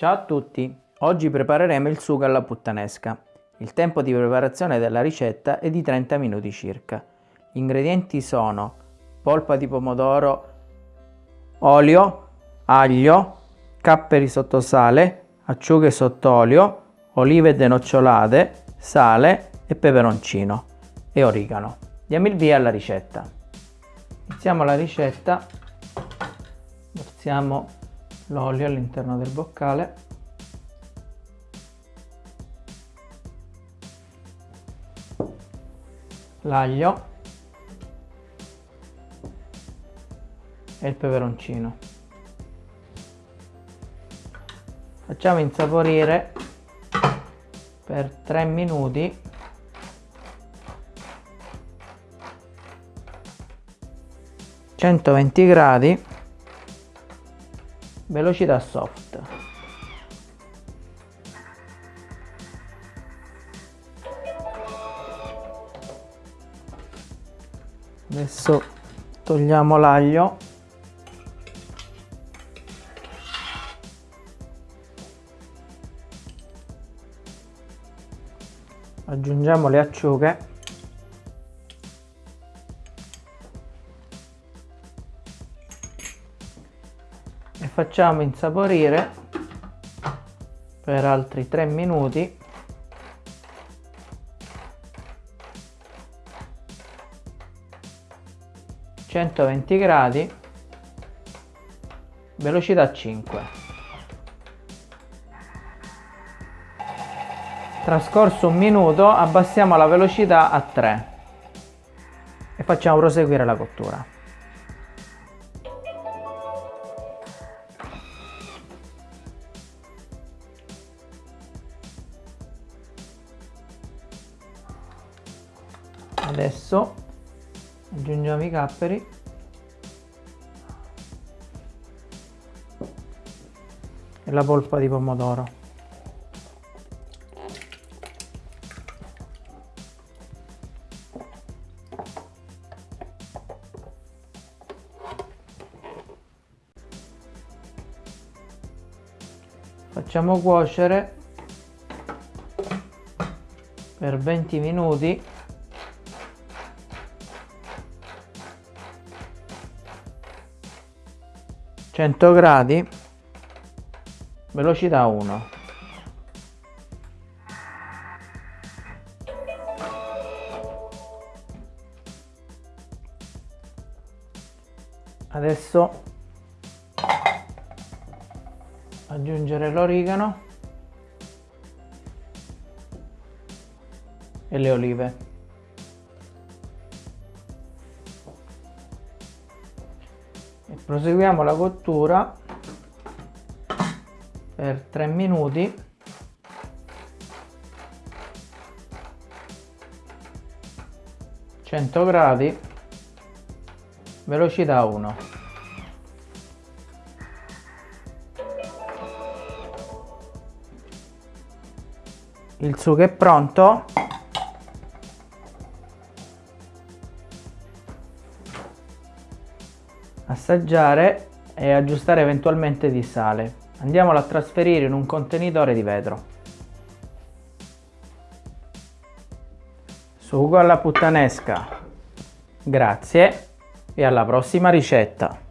Ciao a tutti! Oggi prepareremo il sugo alla puttanesca. Il tempo di preparazione della ricetta è di 30 minuti circa. Gli ingredienti sono polpa di pomodoro, olio, aglio, capperi sotto sale, acciughe sott'olio, olive denocciolate, sale e peperoncino e origano. Diamo il via alla ricetta. Iniziamo la ricetta, versiamo l'olio all'interno del boccale. L'aglio. E il peperoncino. Facciamo insaporire per 3 minuti. centoventi gradi velocità soft. Adesso togliamo l'aglio. Aggiungiamo le acciughe facciamo insaporire per altri 3 minuti. centoventi gradi velocità 5 trascorso un minuto abbassiamo la velocità a 3 e facciamo proseguire la cottura adesso aggiungiamo i capperi. E la polpa di pomodoro. Facciamo cuocere per 20 minuti 100 gradi velocità 1 adesso aggiungere l'origano e le olive proseguiamo la cottura per 3 minuti. Cento gradi velocità 1 il sugo è pronto assaggiare e aggiustare eventualmente di sale. Andiamolo a trasferire in un contenitore di vetro. Sugo alla puttanesca. Grazie e alla prossima ricetta.